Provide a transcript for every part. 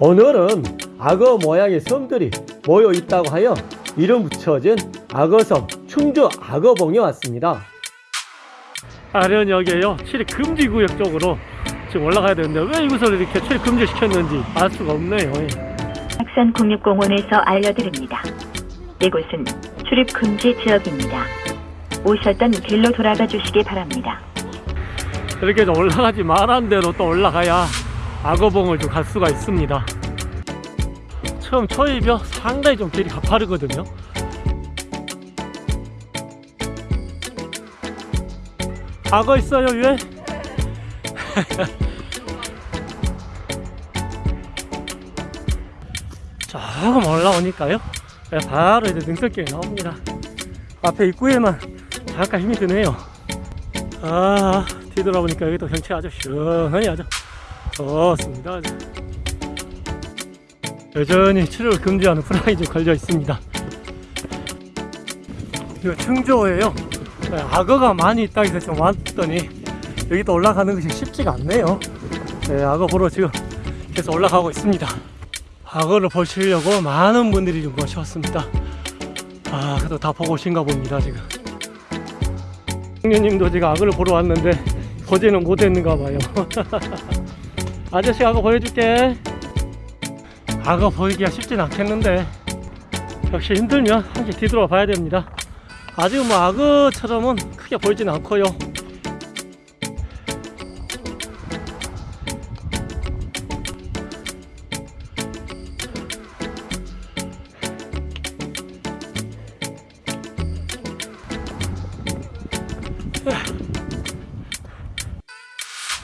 오늘은 악어 모양의 섬들이 모여 있다고 하여 이름 붙여진 악어섬 충주 악어봉에 왔습니다. 아련역에요 출입 금지 구역 쪽으로 지금 올라가야 되는데 왜 이곳을 이렇게 출입 금지 시켰는지 알 수가 없네요. 학산 국립공원에서 알려드립니다. 이곳은 출입 금지 지역입니다. 오셨던 길로 돌아가 주시기 바랍니다. 이렇게 좀 올라가지 말한 대로 또 올라가야 악어봉을 좀 갈 수가 있습니다. 처음 초입이요 상당히 좀 길이 가파르거든요. 악어 있어요 위에? 조금 올라오니까요. 네, 바로 이제 능선길이 나옵니다. 앞에 입구에만 잠깐 힘이 드네요. 아 뒤돌아보니까 여기 또 경치 아주 시원하니 아주 좋습니다. 아주. 여전히 출입을 금지하는 프라이즈 걸려 있습니다. 이거 충조예요. 네, 악어가 많이 있다 해서 좀 왔더니 여기 또 올라가는 것이 쉽지가 않네요. 네, 악어 보러 지금 계속 올라가고 있습니다. 악어를 보시려고 많은 분들이 좀 모셔왔습니다. 아 그래도 다 보고 오신가 봅니다 지금. 형님도 지금 악어를 보러 왔는데 보지는 못했는가 봐요 아저씨 악어 보여줄게. 악어 보이기가 쉽진 않겠는데. 역시 힘들면 함께 뒤돌아 봐야 됩니다. 아직 뭐 악어처럼은 크게 보이진 않고요.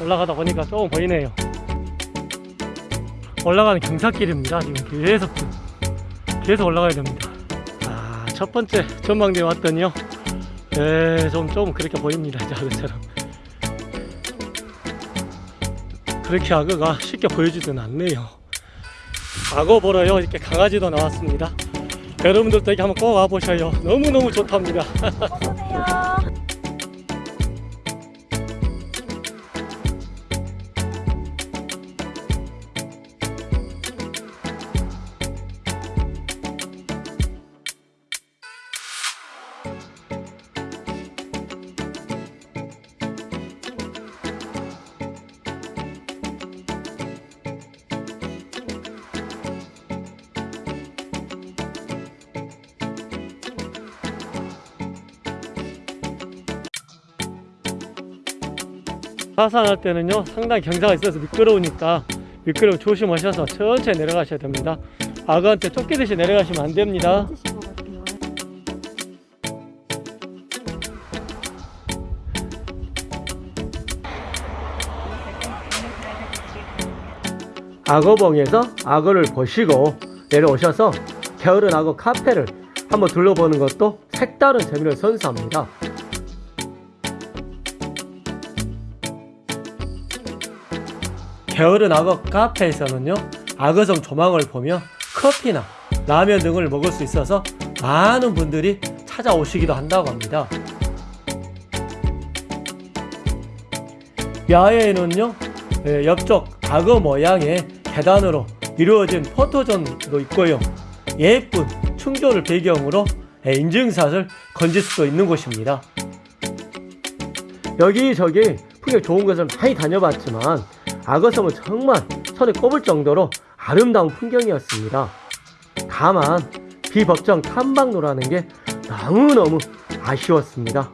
올라가다 보니까 조금 보이네요 올라가는 경사길입니다. 지금 계속 계속 올라가야 됩니다. 아, 첫 번째 전망대에 왔더니요. 네, 좀, 좀 그렇게 보입니다. 이제 악어처럼. 그렇게 악어가 쉽게 보여지진 않네요. 악어 보러요. 이렇게 강아지도 나왔습니다. 여러분들도 여기 한번 꼭 와보셔요. 너무너무 좋답니다 하산할 때는요 상당히 경사가 있어서 미끄러우니까 미끄러움 조심하셔서 천천히 내려가셔야 됩니다. 악어한테 쫓기듯이 내려가시면 안 됩니다. 악어봉에서 악어를 보시고 내려오셔서 게으른 악어 카페를 한번 둘러보는 것도 색다른 재미를 선사합니다 게으른 악어 카페에서는요 악어성 조망을 보며 커피나 라면 등을 먹을 수 있어서 많은 분들이 찾아오시기도 한다고 합니다. 야외에는요 예, 옆쪽 악어 모양의 계단으로 이루어진 포토존도 있고요. 예쁜 충조를 배경으로 예, 인증샷을 건질 수도 있는 곳입니다. 여기저기 풍경 좋은 곳을 많이 다녀봤지만 악어섬은 정말 손에 꼽을 정도로 아름다운 풍경이었습니다. 다만 비법정 탐방로라는 게 너무너무 아쉬웠습니다.